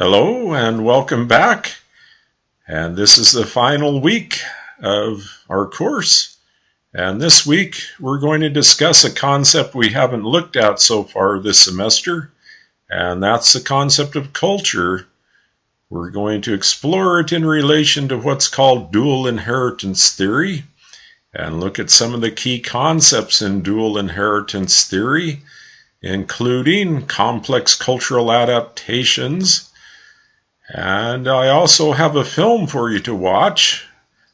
Hello and welcome back. And this is the final week of our course. And this week we're going to discuss a concept we haven't looked at so far this semester, and that's the concept of culture. We're going to explore it in relation to what's called dual inheritance theory and look at some of the key concepts in dual inheritance theory, including complex cultural adaptations and I also have a film for you to watch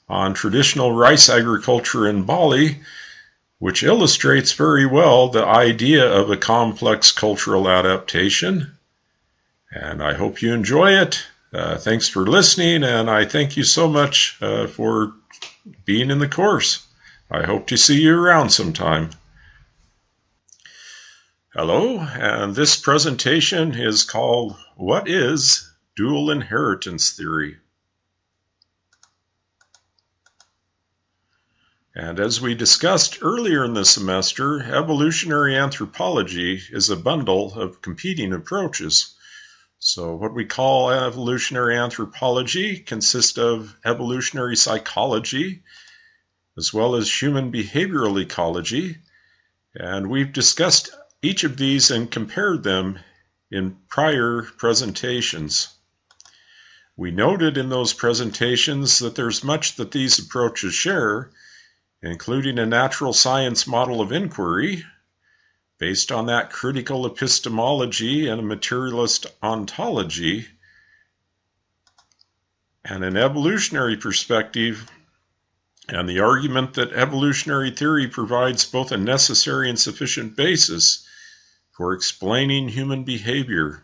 on traditional rice agriculture in Bali, which illustrates very well the idea of a complex cultural adaptation. And I hope you enjoy it. Uh, thanks for listening, and I thank you so much uh, for being in the course. I hope to see you around sometime. Hello, and this presentation is called What is Dual inheritance theory. And as we discussed earlier in the semester, evolutionary anthropology is a bundle of competing approaches. So, what we call evolutionary anthropology consists of evolutionary psychology as well as human behavioral ecology. And we've discussed each of these and compared them in prior presentations. We noted in those presentations that there's much that these approaches share, including a natural science model of inquiry based on that critical epistemology and a materialist ontology, and an evolutionary perspective, and the argument that evolutionary theory provides both a necessary and sufficient basis for explaining human behavior.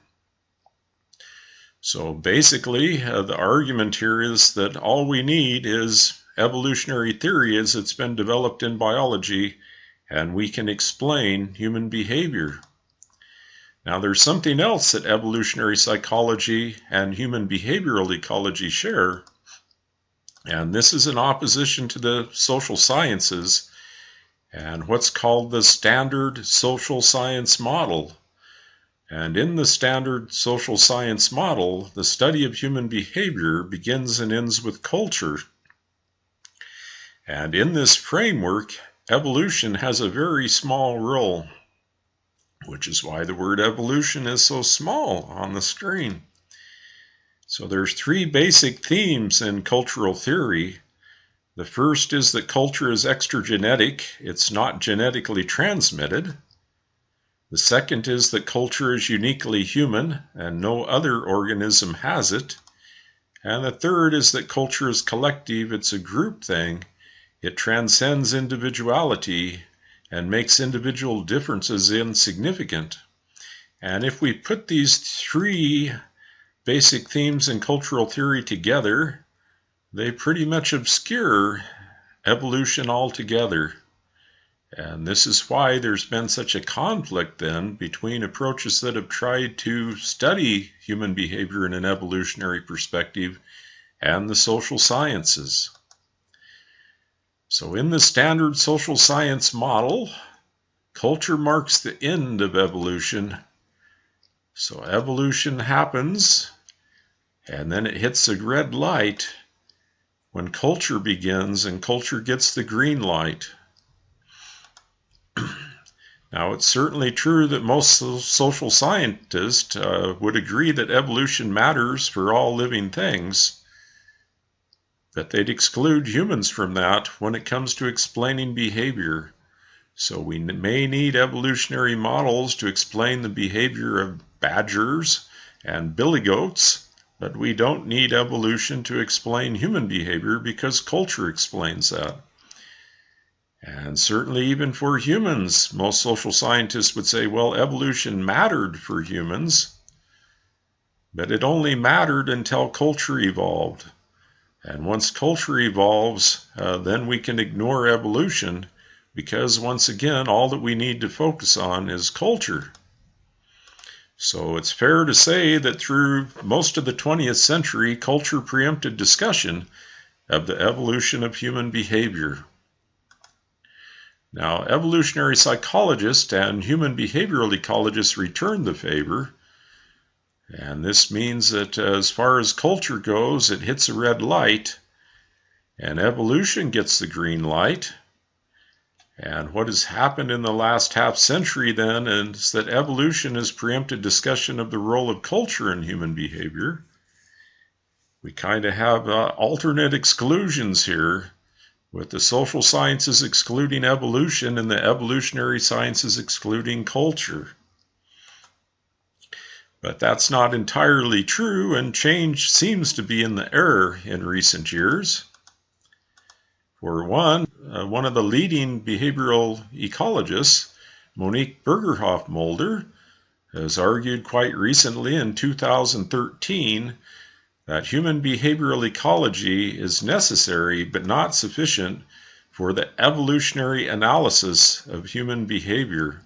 So basically, uh, the argument here is that all we need is evolutionary theory as it's been developed in biology, and we can explain human behavior. Now, there's something else that evolutionary psychology and human behavioral ecology share, and this is in opposition to the social sciences and what's called the standard social science model. And in the standard social science model, the study of human behavior begins and ends with culture. And in this framework, evolution has a very small role, which is why the word evolution is so small on the screen. So there's three basic themes in cultural theory. The first is that culture is extragenetic, it's not genetically transmitted. The second is that culture is uniquely human and no other organism has it. And the third is that culture is collective, it's a group thing. It transcends individuality and makes individual differences insignificant. And if we put these three basic themes in cultural theory together, they pretty much obscure evolution altogether. And this is why there's been such a conflict then between approaches that have tried to study human behavior in an evolutionary perspective and the social sciences. So, in the standard social science model, culture marks the end of evolution. So, evolution happens, and then it hits a red light when culture begins, and culture gets the green light. Now, it's certainly true that most social scientists uh, would agree that evolution matters for all living things, but they'd exclude humans from that when it comes to explaining behavior. So, we may need evolutionary models to explain the behavior of badgers and billy goats, but we don't need evolution to explain human behavior because culture explains that. And certainly, even for humans, most social scientists would say, well, evolution mattered for humans, but it only mattered until culture evolved. And once culture evolves, uh, then we can ignore evolution because, once again, all that we need to focus on is culture. So it's fair to say that through most of the 20th century, culture preempted discussion of the evolution of human behavior. Now, evolutionary psychologists and human behavioral ecologists return the favor, And this means that as far as culture goes, it hits a red light, and evolution gets the green light. And what has happened in the last half century then is that evolution has preempted discussion of the role of culture in human behavior. We kind of have uh, alternate exclusions here, with the social sciences excluding evolution and the evolutionary sciences excluding culture. But that's not entirely true, and change seems to be in the air in recent years. For one, uh, one of the leading behavioral ecologists, Monique Borgerhoff Mulder, has argued quite recently in 2013 that human behavioral ecology is necessary but not sufficient for the evolutionary analysis of human behavior.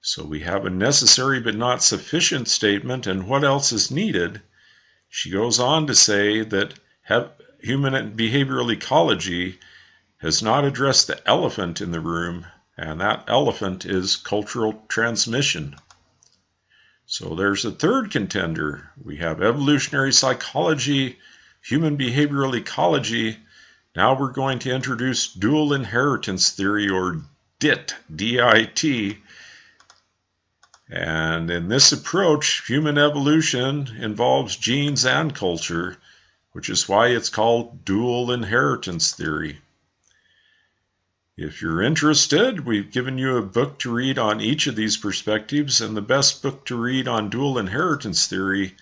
So we have a necessary but not sufficient statement, and what else is needed? She goes on to say that human behavioral ecology has not addressed the elephant in the room, and that elephant is cultural transmission. So there's a third contender. We have evolutionary psychology, human behavioral ecology. Now we're going to introduce dual inheritance theory or DIT, D-I-T. And in this approach, human evolution involves genes and culture, which is why it's called dual inheritance theory. If you're interested, we've given you a book to read on each of these perspectives, and the best book to read on dual inheritance theory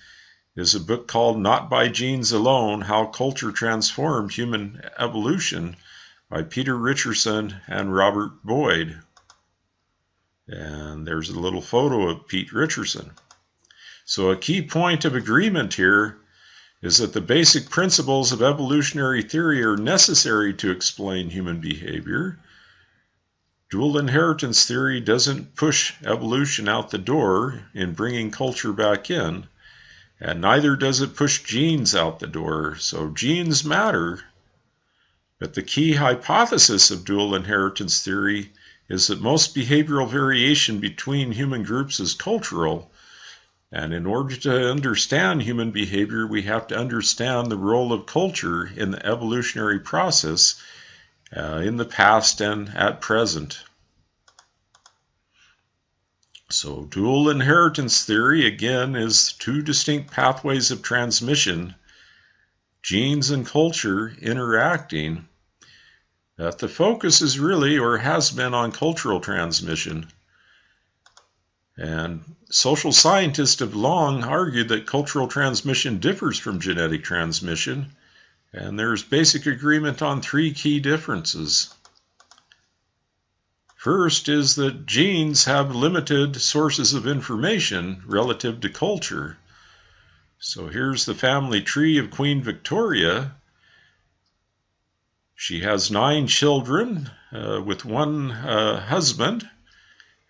is a book called Not by Genes Alone How Culture Transformed Human Evolution by Peter Richerson and Robert Boyd. And there's a little photo of Pete Richerson. So, a key point of agreement here is that the basic principles of evolutionary theory are necessary to explain human behavior. Dual inheritance theory doesn't push evolution out the door in bringing culture back in, and neither does it push genes out the door. So genes matter, but the key hypothesis of dual inheritance theory is that most behavioral variation between human groups is cultural and in order to understand human behavior, we have to understand the role of culture in the evolutionary process uh, in the past and at present. So, dual inheritance theory again is two distinct pathways of transmission, genes and culture interacting. That the focus is really or has been on cultural transmission. And social scientists have long argued that cultural transmission differs from genetic transmission, and there's basic agreement on three key differences. First is that genes have limited sources of information relative to culture. So here's the family tree of Queen Victoria. She has nine children uh, with one uh, husband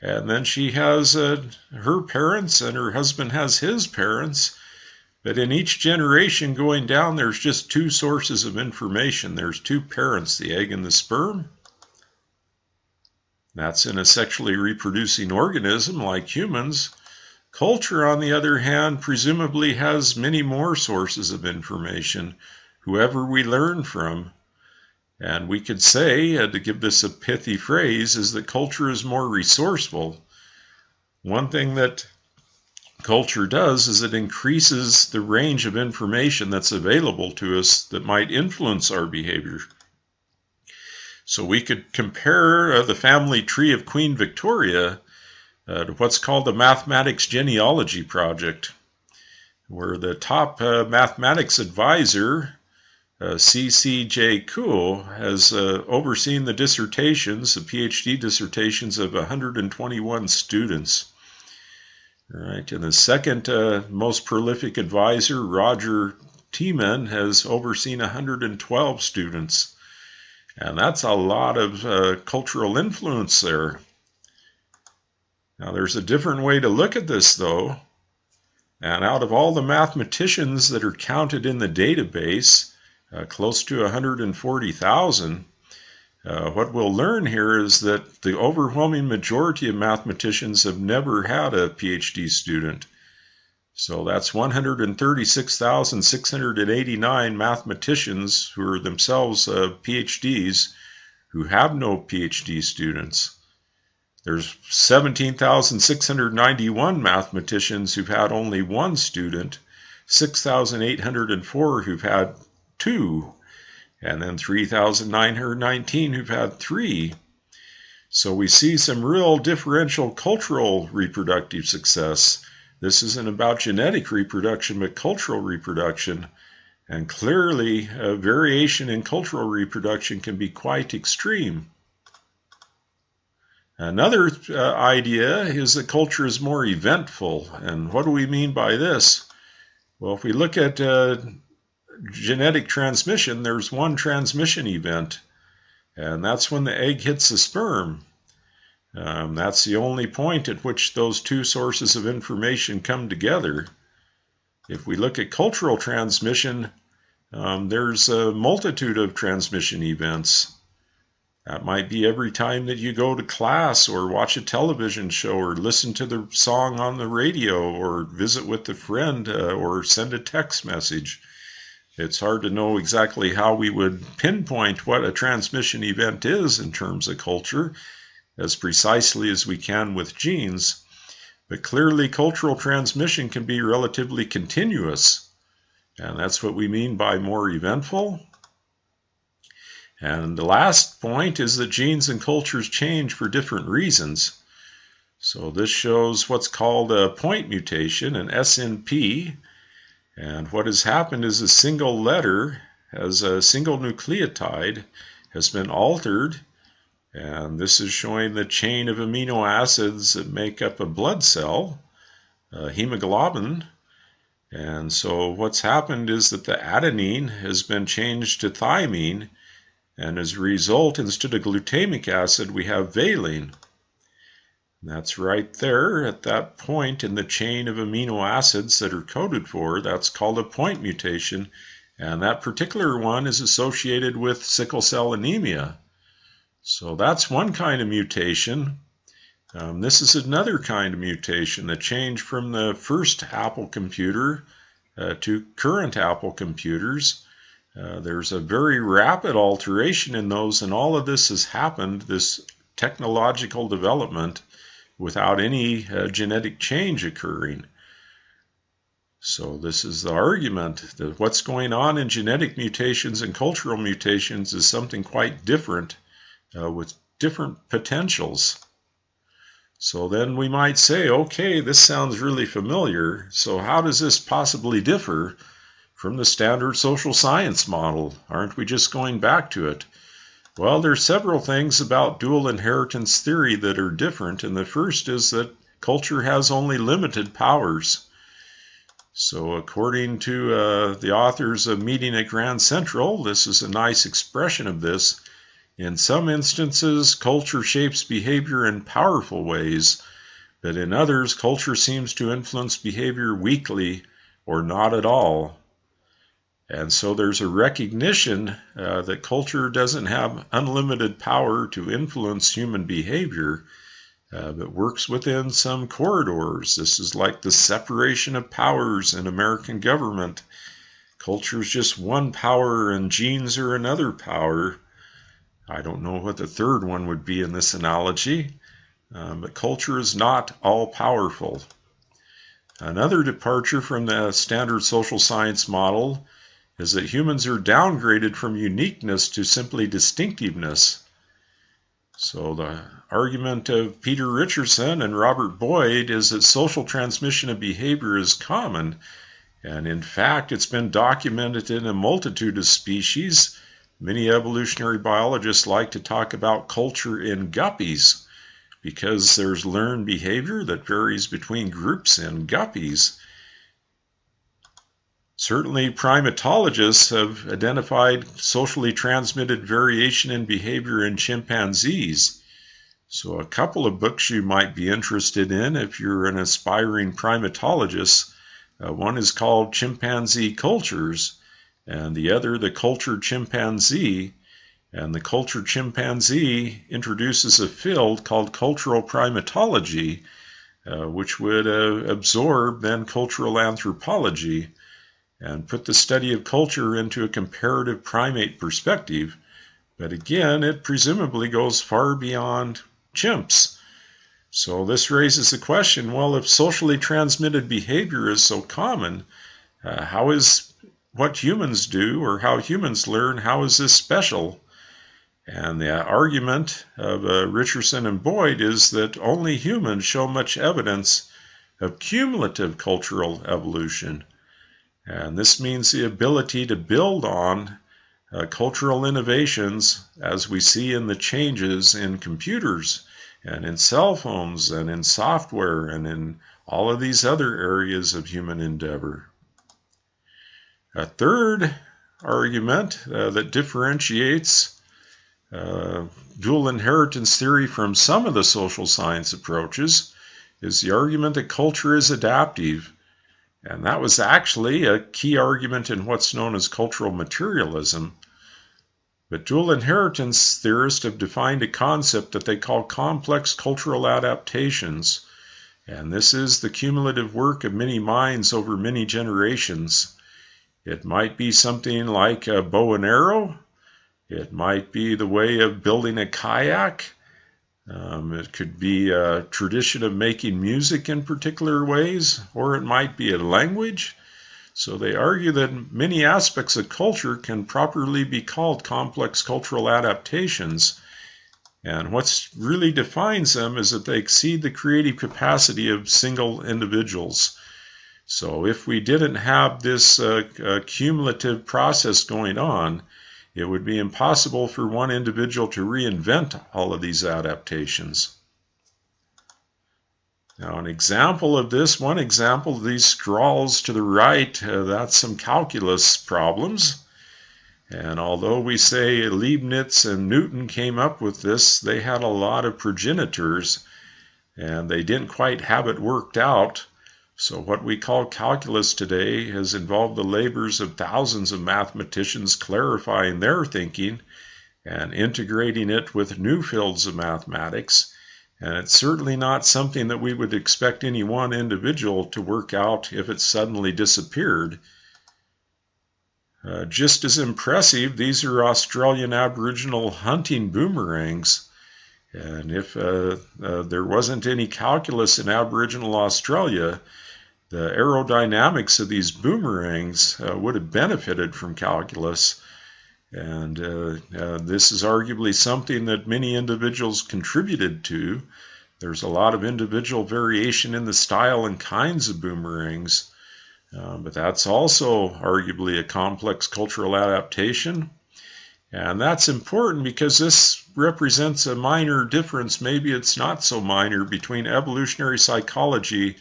and then she has uh, her parents, and her husband has his parents. But in each generation going down, there's just two sources of information. There's two parents, the egg and the sperm. That's in a sexually reproducing organism like humans. Culture, on the other hand, presumably has many more sources of information, whoever we learn from. And we could say, uh, to give this a pithy phrase, is that culture is more resourceful. One thing that culture does is it increases the range of information that's available to us that might influence our behavior. So we could compare uh, the family tree of Queen Victoria uh, to what's called the Mathematics Genealogy Project, where the top uh, mathematics advisor uh, C.C.J. Kuo has uh, overseen the dissertations, the PhD dissertations of 121 students. All right, and the second uh, most prolific advisor, Roger Temam, has overseen 112 students. And that's a lot of uh, cultural influence there. Now, there's a different way to look at this, though. And out of all the mathematicians that are counted in the database, uh, close to 140,000. Uh, what we'll learn here is that the overwhelming majority of mathematicians have never had a PhD student. So that's 136,689 mathematicians who are themselves uh, PhDs who have no PhD students. There's 17,691 mathematicians who've had only one student, 6,804 who've had two, and then 3,919 who've had three. So we see some real differential cultural reproductive success. This isn't about genetic reproduction, but cultural reproduction. And clearly, variation in cultural reproduction can be quite extreme. Another uh, idea is that culture is more eventful. And what do we mean by this? Well, if we look at uh, genetic transmission, there's one transmission event, and that's when the egg hits the sperm. Um, that's the only point at which those two sources of information come together. If we look at cultural transmission, um, there's a multitude of transmission events. That might be every time that you go to class or watch a television show or listen to the song on the radio or visit with a friend uh, or send a text message. It's hard to know exactly how we would pinpoint what a transmission event is in terms of culture as precisely as we can with genes, but clearly cultural transmission can be relatively continuous, and that's what we mean by more eventful and the last point is that genes and cultures change for different reasons. So this shows what's called a point mutation, an SNP. And what has happened is a single letter as a single nucleotide has been altered. And this is showing the chain of amino acids that make up a blood cell, a hemoglobin. And so what's happened is that the adenine has been changed to thymine and as a result, instead of glutamic acid, we have valine. That's right there at that point in the chain of amino acids that are coded for. That's called a point mutation. And that particular one is associated with sickle cell anemia. So that's one kind of mutation. Um, this is another kind of mutation, the change from the first Apple computer uh, to current Apple computers. Uh, there's a very rapid alteration in those, and all of this has happened, this technological development, without any uh, genetic change occurring. So, this is the argument that what's going on in genetic mutations and cultural mutations is something quite different uh, with different potentials. So, then we might say, okay, this sounds really familiar. So, how does this possibly differ? from the standard social science model. Aren't we just going back to it? Well, there's several things about dual inheritance theory that are different, and the first is that culture has only limited powers. So, according to uh, the authors of Meeting at Grand Central, this is a nice expression of this. In some instances, culture shapes behavior in powerful ways, but in others, culture seems to influence behavior weakly or not at all. And so there's a recognition uh, that culture doesn't have unlimited power to influence human behavior, uh, but works within some corridors. This is like the separation of powers in American government. Culture is just one power, and genes are another power. I don't know what the third one would be in this analogy, uh, but culture is not all powerful. Another departure from the standard social science model is that humans are downgraded from uniqueness to simply distinctiveness. So the argument of Peter Richerson and Robert Boyd is that social transmission of behavior is common, and in fact, it's been documented in a multitude of species. Many evolutionary biologists like to talk about culture in guppies because there's learned behavior that varies between groups in guppies. Certainly, primatologists have identified socially transmitted variation in behavior in chimpanzees. So, a couple of books you might be interested in if you're an aspiring primatologist. Uh, one is called Chimpanzee Cultures, and the other, The Cultured Chimpanzee. And the cultured chimpanzee introduces a field called cultural primatology uh, which would uh, absorb then cultural anthropology and put the study of culture into a comparative primate perspective. But again, it presumably goes far beyond chimps. So this raises the question well, if socially transmitted behavior is so common, uh, how is what humans do or how humans learn, how is this special? And the argument of uh, Richerson and Boyd is that only humans show much evidence of cumulative cultural evolution. And this means the ability to build on uh, cultural innovations as we see in the changes in computers and in cell phones and in software and in all of these other areas of human endeavor. A third argument uh, that differentiates uh, dual inheritance theory from some of the social science approaches is the argument that culture is adaptive. And that was actually a key argument in what's known as cultural materialism. But dual inheritance theorists have defined a concept that they call complex cultural adaptations. And this is the cumulative work of many minds over many generations. It might be something like a bow and arrow, it might be the way of building a kayak. Um, it could be a tradition of making music in particular ways, or it might be a language. So they argue that many aspects of culture can properly be called complex cultural adaptations. And what really defines them is that they exceed the creative capacity of single individuals. So if we didn't have this uh, uh, cumulative process going on, it would be impossible for one individual to reinvent all of these adaptations. Now, an example of this, one example of these scrawls to the right, uh, that's some calculus problems. And although we say Leibniz and Newton came up with this, they had a lot of progenitors and they didn't quite have it worked out. So, what we call calculus today has involved the labors of thousands of mathematicians clarifying their thinking and integrating it with new fields of mathematics. And it's certainly not something that we would expect any one individual to work out if it suddenly disappeared. Uh, just as impressive, these are Australian Aboriginal hunting boomerangs. And if uh, uh, there wasn't any calculus in Aboriginal Australia, the aerodynamics of these boomerangs uh, would have benefited from calculus. And uh, uh, this is arguably something that many individuals contributed to. There's a lot of individual variation in the style and kinds of boomerangs, uh, but that's also arguably a complex cultural adaptation. And that's important because this represents a minor difference, maybe it's not so minor, between evolutionary psychology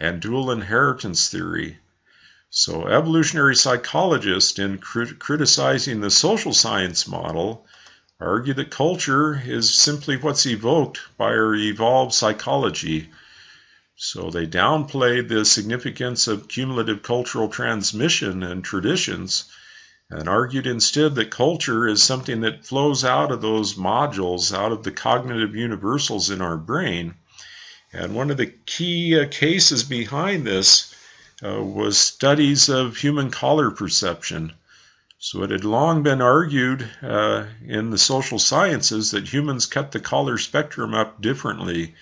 and dual inheritance theory. So, evolutionary psychologists, in crit- criticizing the social science model, argue that culture is simply what's evoked by our evolved psychology. So, they downplayed the significance of cumulative cultural transmission and traditions and argued instead that culture is something that flows out of those modules, out of the cognitive universals in our brain and one of the key uh, cases behind this uh, was studies of human color perception. So it had long been argued uh, in the social sciences that humans cut the color spectrum up differently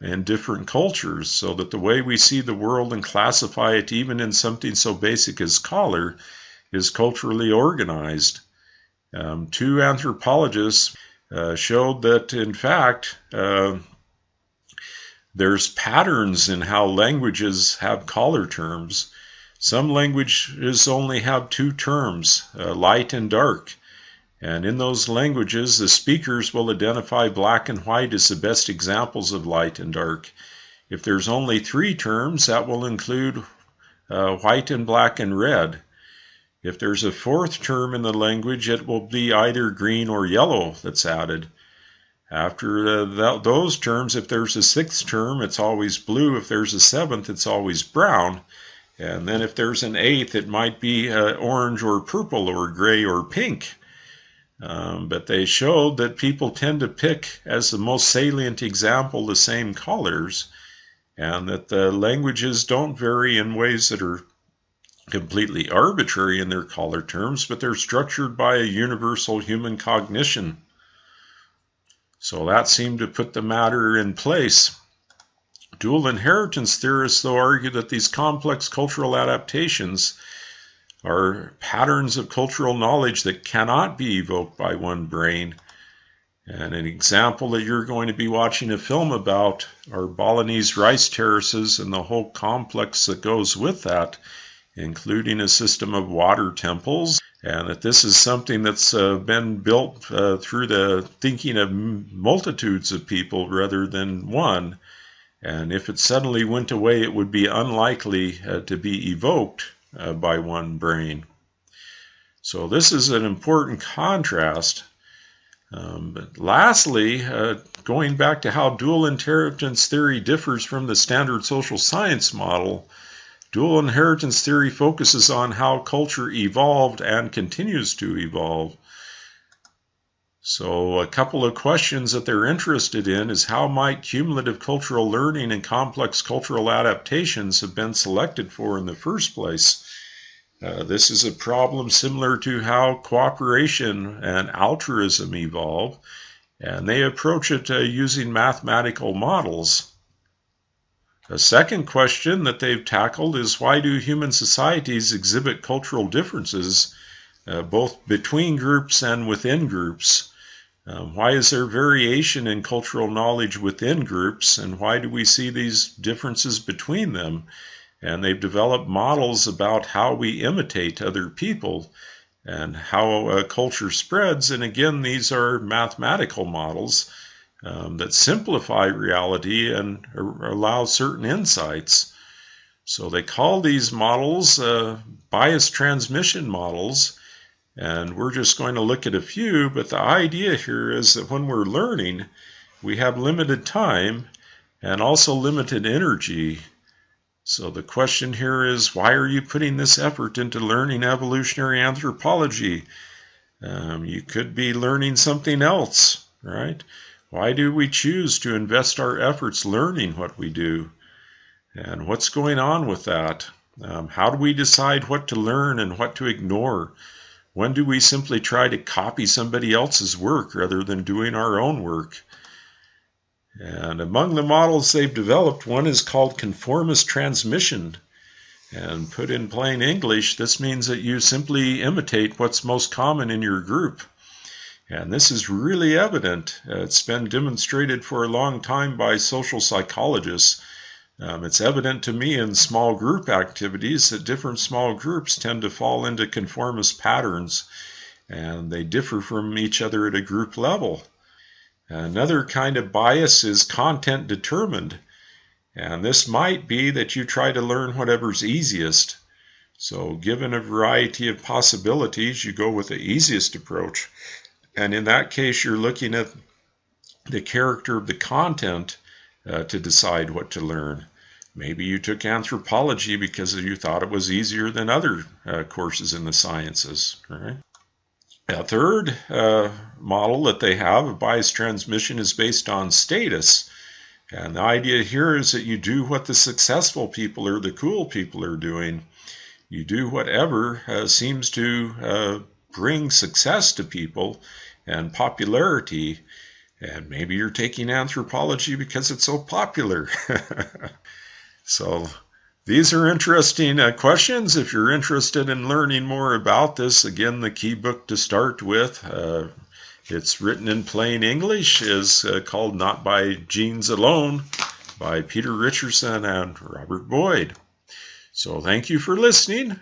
in different cultures, so that the way we see the world and classify it, even in something so basic as color, is culturally organized. Um, two anthropologists uh, showed that, in fact, uh, there's patterns in how languages have color terms. Some languages only have two terms, uh, light and dark. And in those languages, the speakers will identify black and white as the best examples of light and dark. If there's only three terms, that will include uh, white and black and red. If there's a fourth term in the language, it will be either green or yellow that's added. After uh, th- those terms, if there's a sixth term, it's always blue. If there's a seventh, it's always brown. And then if there's an eighth, it might be uh, orange or purple or gray or pink. Um, but they showed that people tend to pick as the most salient example the same colors. and that the languages don't vary in ways that are completely arbitrary in their color terms, but they're structured by a universal human cognition. So that seemed to put the matter in place. Dual inheritance theorists, though, argue that these complex cultural adaptations are patterns of cultural knowledge that cannot be evoked by one brain. And an example that you're going to be watching a film about are Balinese rice terraces and the whole complex that goes with that, including a system of water temples. And that this is something that's uh, been built uh, through the thinking of multitudes of people rather than one. And if it suddenly went away, it would be unlikely uh, to be evoked uh, by one brain. So this is an important contrast. Um, but lastly, uh, going back to how dual inheritance theory differs from the standard social science model, dual inheritance theory focuses on how culture evolved and continues to evolve. So a couple of questions that they're interested in is how might cumulative cultural learning and complex cultural adaptations have been selected for in the first place? Uh, this is a problem similar to how cooperation and altruism evolve, and they approach it uh, using mathematical models. A second question that they've tackled is why do human societies exhibit cultural differences uh, both between groups and within groups? Um, why is there variation in cultural knowledge within groups, and why do we see these differences between them? And they've developed models about how we imitate other people and how a culture spreads. And again, these are mathematical models um, that simplify reality and allow certain insights. So they call these models uh, bias transmission models. And we're just going to look at a few, but the idea here is that when we're learning, we have limited time and also limited energy. So the question here is why are you putting this effort into learning evolutionary anthropology? Um, you could be learning something else, right? Why do we choose to invest our efforts learning what we do? And what's going on with that? Um, how do we decide what to learn and what to ignore? When do we simply try to copy somebody else's work rather than doing our own work? And among the models they've developed, one is called conformist transmission. And put in plain English, this means that you simply imitate what's most common in your group. And this is really evident. It's been demonstrated for a long time by social psychologists um, it's evident to me in small group activities that different small groups tend to fall into conformist patterns and they differ from each other at a group level. Another kind of bias is content determined, and this might be that you try to learn whatever's easiest. So, given a variety of possibilities, you go with the easiest approach. And in that case, you're looking at the character of the content uh, to decide what to learn. Maybe you took anthropology because you thought it was easier than other uh, courses in the sciences. Right? A third uh, model that they have of bias transmission is based on status. And the idea here is that you do what the successful people or the cool people are doing. You do whatever uh, seems to bring success to people and popularity. And maybe you're taking anthropology because it's so popular. So these are interesting uh, questions. If you're interested in learning more about this, again, the key book to start with, uh, it's written in plain English, is uh, called Not by Genes Alone by Peter Richerson and Robert Boyd. So thank you for listening.